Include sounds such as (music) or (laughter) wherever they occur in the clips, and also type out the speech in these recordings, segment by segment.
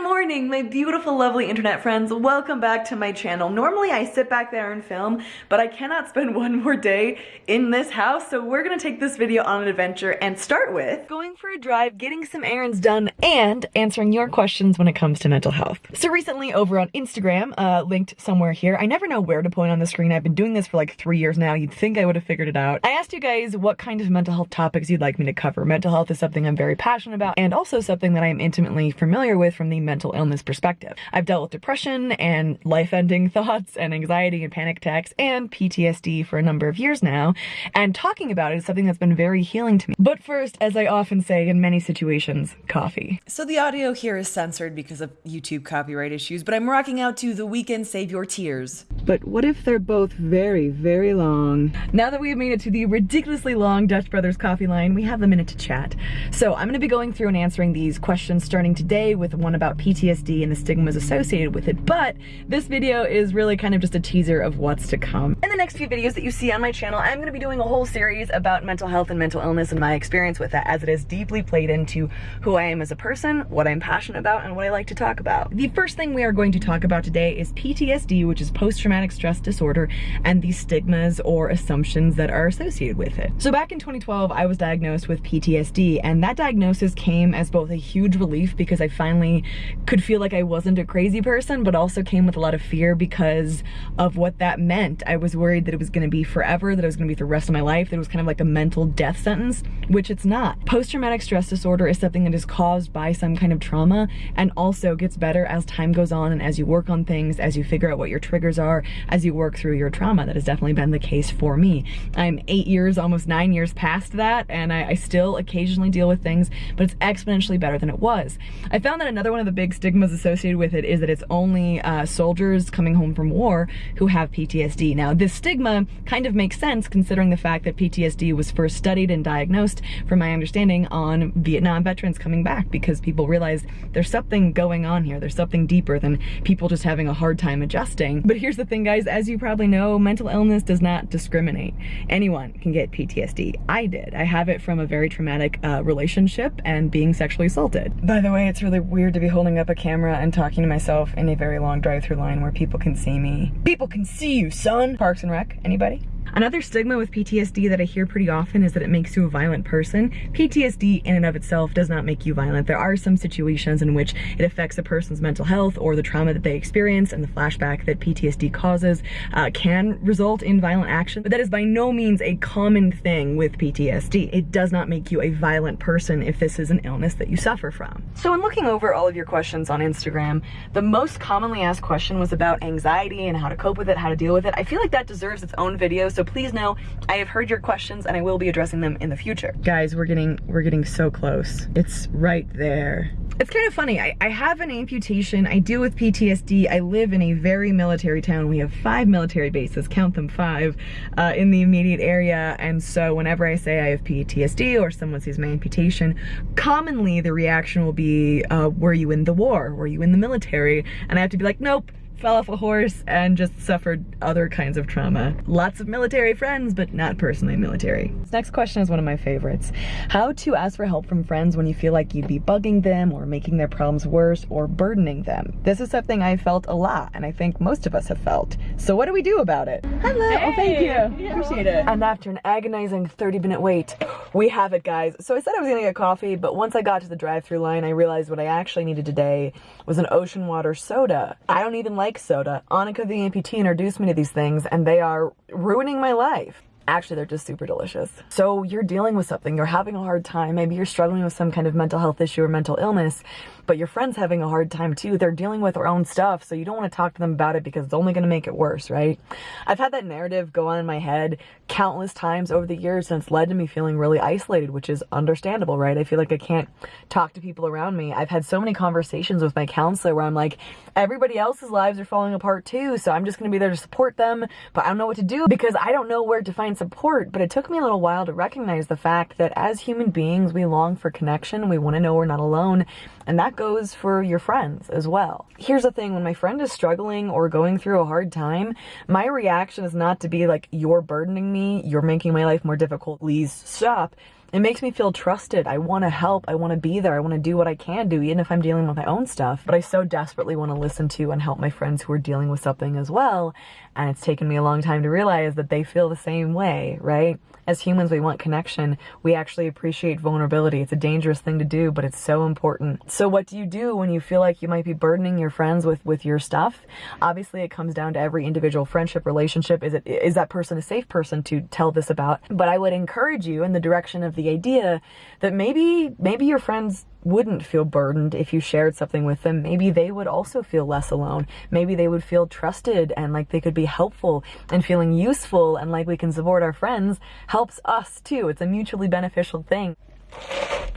Good morning, my beautiful, lovely internet friends. Welcome back to my channel. Normally I sit back there and film, but I cannot spend (laughs) one more day in this house, so we're gonna take this video on an adventure and start with going for a drive, getting some errands done, and answering your questions when it comes to mental health. So recently over on Instagram, uh, linked somewhere here, I never know where to point on the screen. I've been doing this for like three years now. You'd think I would have figured it out. I asked you guys what kind of mental health topics you'd like me to cover. Mental health is something I'm very passionate about and also something that I'm intimately familiar with from the mental illness perspective. I've dealt with depression and life-ending (laughs) thoughts and anxiety and panic attacks and PTSD for a number of years now, and talking about it is something that's been very healing to me. But first, as I often say in many situations, coffee. So the audio here is censored because of YouTube copyright issues, but I'm rocking out to The Weeknd Save Your Tears. But what if they're both very, very long? Now that we've made it to the ridiculously long Dutch Brothers coffee line, we have a minute to chat. So I'm gonna be going through and answering these questions starting today with one about PTSD and the stigmas associated with it, but this video is really kind of just a teaser of what's to come. In the next few videos that you see on my channel, I'm gonna be doing a whole series about mental health and mental illness and my experience with that as it is deeply played into who I am as a person, what I'm passionate about, and what I like to talk about. The first thing we are going to talk about today is PTSD, which is post-traumatic stress disorder, and the stigmas or assumptions that are associated with it. So back in 2012, I was diagnosed with PTSD, and that diagnosis came as both a huge relief because I finally could feel like I wasn't a crazy person, but also came with a lot of fear because of what that meant. I was worried that it was gonna be forever, that it was gonna be the rest of my life, that it was kind of like a mental death sentence, which it's not. Post-traumatic stress disorder is something that is caused by some kind of trauma and also gets better as time goes on and as you work on things, as you figure out what your triggers are, as you work through your trauma. That has definitely been the case for me. I'm eight years, almost nine years past that, and I, I still occasionally deal with things, but it's exponentially better than it was. I found that another one of the big stigmas associated with it is that it's only uh, soldiers coming home from war who have PTSD. Now, this stigma kind of makes sense considering the fact that PTSD was first studied and diagnosed, from my understanding, on Vietnam veterans coming back because people realized there's something going on here. There's something deeper than people just having a hard time adjusting. But here's the thing, guys, as you probably know, mental illness does not discriminate. Anyone can get PTSD. I did. I have it from a very traumatic uh, relationship and being sexually assaulted. By the way, it's really weird to be holding up a camera and talking to myself in a very long drive-through line where people can see me. People can see you, son! Parks and Rec, anybody? Another stigma with PTSD that I hear pretty often is that it makes you a violent person. PTSD in and of itself does not make you violent. There are some situations in which it affects a person's mental health or the trauma that they experience and the flashback that PTSD causes uh, can result in violent action, but that is by no means a common thing with PTSD. It does not make you a violent person if this is an illness that you suffer from. So in looking over all of your questions on Instagram, the most commonly asked question was about anxiety and how to cope with it, how to deal with it. I feel like that deserves its own video, so so please know I have heard your questions and I will be addressing them in the future. Guys, we're getting we're getting so close. It's right there. It's kind of funny. I, I have an amputation. I deal with PTSD. I live in a very military town. We have five military bases, count them five, uh, in the immediate area. And so whenever I say I have PTSD or someone sees my amputation, commonly the reaction will be, uh, were you in the war? Were you in the military? And I have to be like, nope, fell off a horse and just suffered other kinds of trauma. Lots of military friends, but not personally military. This next question is one of my favorites. How to ask for help from friends when you feel like you'd be bugging them or making their problems worse or burdening them. This is something I felt a lot and I think most of us have felt. So what do we do about it? Hello, hey. oh, thank you. Yeah. Appreciate it. And after an agonizing 30 minute wait, we have it guys. So I said I was gonna get coffee, but once I got to the drive through line, I realized what I actually needed today was an ocean water soda. I don't even like like soda. Annika the amputee introduced me to these things and they are ruining my life. Actually, they're just super delicious. So you're dealing with something, you're having a hard time, maybe you're struggling with some kind of mental health issue or mental illness, but your friend's having a hard time too. They're dealing with their own stuff, so you don't want to talk to them about it because it's only going to make it worse, right? I've had that narrative go on in my head countless times over the years and it's led to me feeling really isolated, which is understandable, right? I feel like I can't talk to people around me. I've had so many conversations with my counselor where I'm like, everybody else's lives are falling apart too, so I'm just going to be there to support them, but I don't know what to do because I don't know where to find support. But it took me a little while to recognize the fact that as human beings, we long for connection. We want to know we're not alone. And that goes for your friends as well. Here's the thing, when my friend is struggling or going through a hard time, my reaction is not to be like, you're burdening me, you're making my life more difficult, please stop. It makes me feel trusted. I want to help. I want to be there. I want to do what I can do, even if I'm dealing with my own stuff. But I so desperately want to listen to and help my friends who are dealing with something as well. And it's taken me a long time to realize that they feel the same way, right? As humans, we want connection. We actually appreciate vulnerability. It's a dangerous thing to do, but it's so important. So what do you do when you feel like you might be burdening your friends with, with your stuff? Obviously, it comes down to every individual friendship relationship. Is it is that person a safe person to tell this about? But I would encourage you in the direction of the idea that maybe maybe your friends wouldn't feel burdened if you shared something with them. Maybe they would also feel less alone. Maybe they would feel trusted and like they could be helpful and feeling useful and like we can support our friends helps us too. It's a mutually beneficial thing.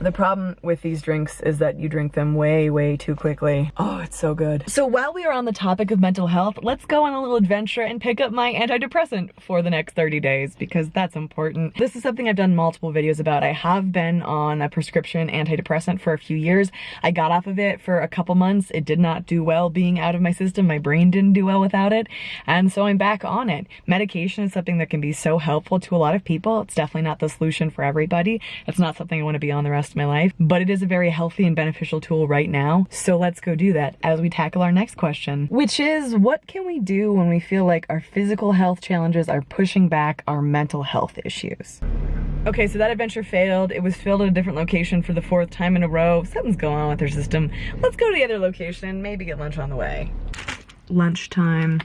The problem with these drinks is that you drink them way, way too quickly. Oh, it's so good. So while we are on the topic of mental health, let's go on a little adventure and pick up my antidepressant for the next 30 days because that's important. This is something I've done multiple videos about. I have been on a prescription antidepressant for a few years. I got off of it for a couple months. It did not do well being out of my system. My brain didn't do well without it. And so I'm back on it. Medication is something that can be so helpful to a lot of people. It's definitely not the solution for everybody. It's not something I want to be on the rest of my life, but it is a very healthy and beneficial tool right now. So let's go do that as we tackle our next question, which is what can we do when we feel like our physical health challenges are pushing back our mental health issues? Okay, so that adventure failed. It was filled at a different location for the fourth time in a row. Something's going on with their system. Let's go to the other location, maybe get lunch on the way. Lunchtime.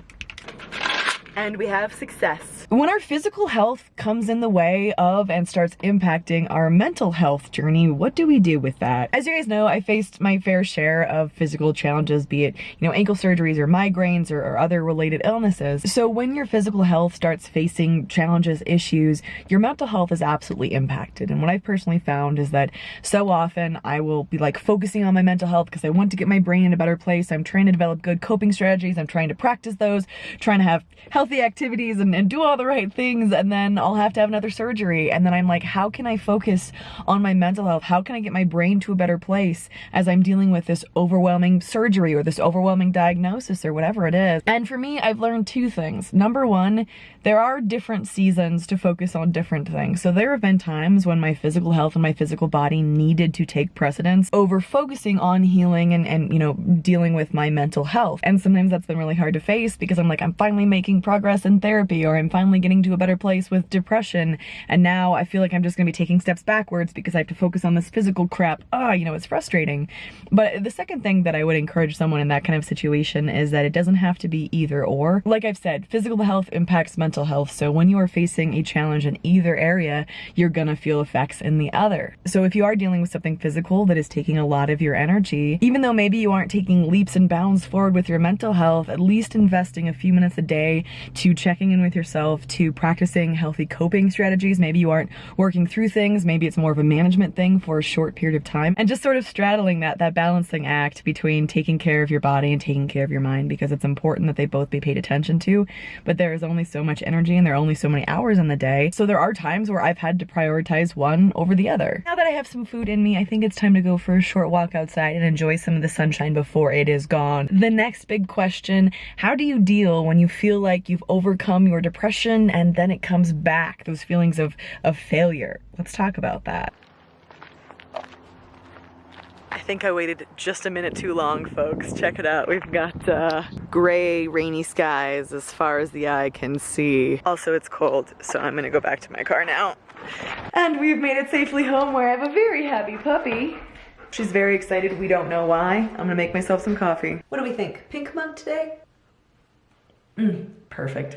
And we have success. When our physical health comes in the way of and starts impacting our mental health journey, what do we do with that? As you guys know, I faced my fair share of physical challenges, be it, you know, ankle surgeries or migraines or, or other related illnesses. So when your physical health starts facing challenges, issues, your mental health is absolutely impacted. And what I've personally found is that so often I will be like focusing on my mental health because I want to get my brain in a better place. I'm trying to develop good coping strategies. I'm trying to practice those, trying to have healthy activities and, and do all all the right things and then I'll have to have another surgery. And then I'm like, how can I focus on my mental health? How can I get my brain to a better place as I'm dealing with this overwhelming surgery or this overwhelming diagnosis or whatever it is? And for me, I've learned two things. Number one, there are different seasons to focus on different things. So there have been times when my physical health and my physical body needed to take precedence over focusing on healing and, and you know, dealing with my mental health. And sometimes that's been really hard to face because I'm like, I'm finally making progress in therapy or I'm finally getting to a better place with depression and now I feel like I'm just gonna be taking steps backwards because I have to focus on this physical crap. Ah, oh, you know, it's frustrating. But the second thing that I would encourage someone in that kind of situation is that it doesn't have to be either or. Like I've said, physical health impacts mental health. So when you are facing a challenge in either area, you're gonna feel effects in the other. So if you are dealing with something physical that is taking a lot of your energy, even though maybe you aren't taking leaps and bounds forward with your mental health, at least investing a few minutes a day to checking in with yourself yourself to practicing healthy coping strategies. Maybe you aren't working through things. Maybe it's more of a management thing for a short period of time and just sort of straddling that, that balancing act between taking care of your body and taking care of your mind because it's important that they both be paid attention to. But there is only so much energy and there are only so many hours in the day. So there are times where I've had to prioritize one over the other. Now that I have some food in me, I think it's time to go for a short walk outside and enjoy some of the sunshine before it is gone. The next big question, how do you deal when you feel like you've overcome your depression and then it comes back, those feelings of, of failure. Let's talk about that. I think I waited just a minute too long, folks. Check it out. We've got uh, gray, rainy skies as far as the eye can see. Also, it's cold, so I'm gonna go back to my car now. And we've made it safely home where I have a very happy puppy. She's very excited. We don't know why. I'm gonna make myself some coffee. What do we think? Pink mug today? Mmm, perfect.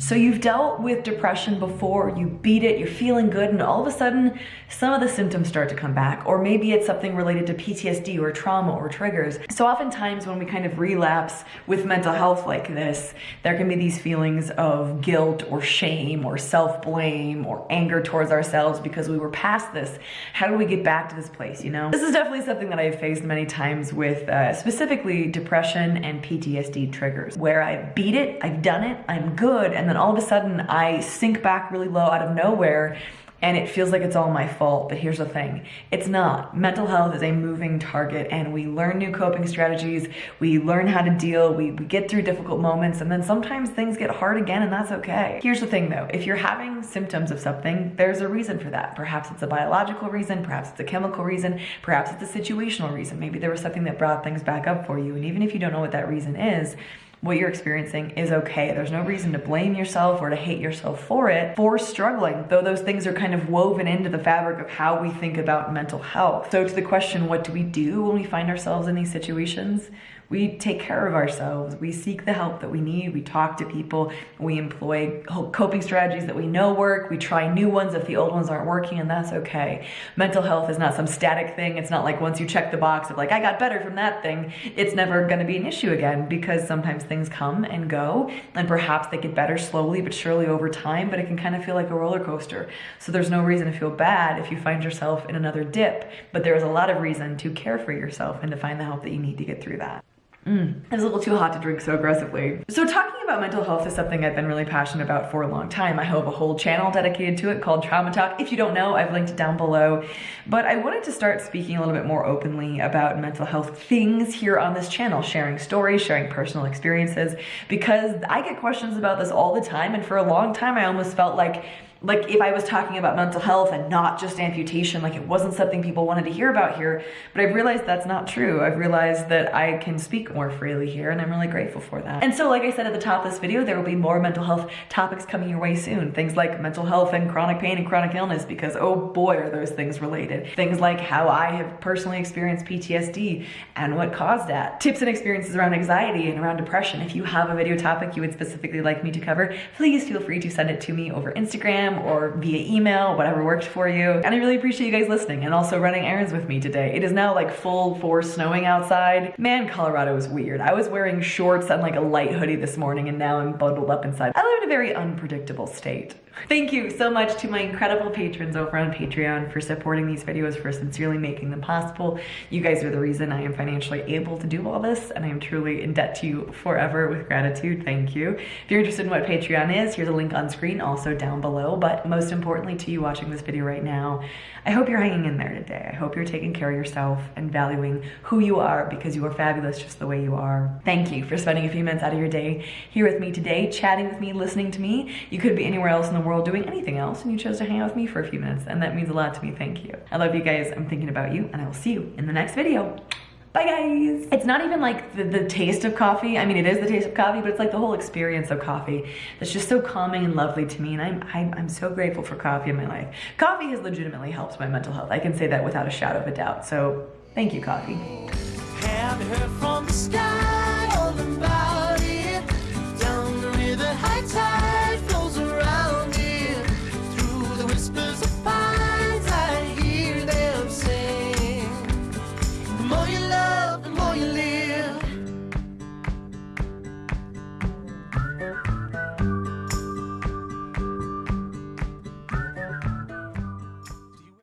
So you've dealt with depression before, you beat it, you're feeling good, and all of a sudden, some of the symptoms start to come back. Or maybe it's something related to PTSD or trauma or triggers. So oftentimes when we kind of relapse with mental health like this, there can be these feelings of guilt or shame or self-blame or anger towards ourselves because we were past this. How do we get back to this place, you know? This is definitely something that I've faced many times with uh, specifically depression and PTSD triggers, where I beat it, I've done it, I'm good, and then all of a sudden I sink back really low out of nowhere and it feels like it's all my fault. But here's the thing it's not. Mental health is a moving target, and we learn new coping strategies, we learn how to deal, we, we get through difficult moments, and then sometimes things get hard again, and that's okay. Here's the thing though if you're having symptoms of something, there's a reason for that. Perhaps it's a biological reason, perhaps it's a chemical reason, perhaps it's a situational reason. Maybe there was something that brought things back up for you, and even if you don't know what that reason is, what you're experiencing is okay. There's no reason to blame yourself or to hate yourself for it, for struggling, though those things are kind of woven into the fabric of how we think about mental health. So, to the question, what do we do when we find ourselves in these situations? We take care of ourselves. We seek the help that we need. We talk to people. We employ coping strategies that we know work. We try new ones if the old ones aren't working, and that's okay. Mental health is not some static thing. It's not like once you check the box of like, I got better from that thing, it's never gonna be an issue again because sometimes things come and go, and perhaps they get better slowly but surely over time, but it can kind of feel like a roller coaster. So there's no reason to feel bad if you find yourself in another dip, but there is a lot of reason to care for yourself and to find the help that you need to get through that. Mm, it's a little too hot to drink so aggressively. So talking about mental health is something I've been really passionate about for a long time. I have a whole channel dedicated to it called Trauma Talk. If you don't know, I've linked it down below. But I wanted to start speaking a little bit more openly about mental health things here on this channel, sharing stories, sharing personal experiences, because I get questions about this all the time. And for a long time, I almost felt like like if I was talking about mental health and not just amputation, like it wasn't something people wanted to hear about here. But I've realized that's not true. I've realized that I can speak more freely here and I'm really grateful for that. And so like I said at the top of this video, there will be more mental health topics coming your way soon. Things like mental health and chronic pain and chronic illness because oh boy are those things related. Things like how I have personally experienced PTSD and what caused that. Tips and experiences around anxiety and around depression. If you have a video topic you would specifically like me to cover, please feel free to send it to me over Instagram Instagram or via email, whatever works for you. And I really appreciate you guys listening and also running errands with me today. It is now like full force snowing outside. Man, Colorado is weird. I was wearing shorts and like a light hoodie this morning and now I'm bundled up inside. I live in a very unpredictable state. Thank you so much to my incredible patrons over on Patreon for supporting these videos, for sincerely making them possible. You guys are the reason I am financially able to do all this, and I am truly in debt to you forever with gratitude. Thank you. If you're interested in what Patreon is, here's a link on screen, also down below. But most importantly to you watching this video right now, I hope you're hanging in there today. I hope you're taking care of yourself and valuing who you are because you are fabulous just the way you are. Thank you for spending a few minutes out of your day here with me today, chatting with me, listening to me. You could be anywhere else in the world doing anything else and you chose to hang out with me for a few minutes and that means a lot to me. Thank you. I love you guys. I'm thinking about you and I will see you in the next video. Bye guys. It's not even like the, the taste of coffee. I mean, it is the taste of coffee, but it's like the whole experience of coffee that's just so calming and lovely to me. And I'm, I'm, I'm so grateful for coffee in my life. Coffee has legitimately helped my mental health. I can say that without a shadow of a doubt. So thank you, coffee.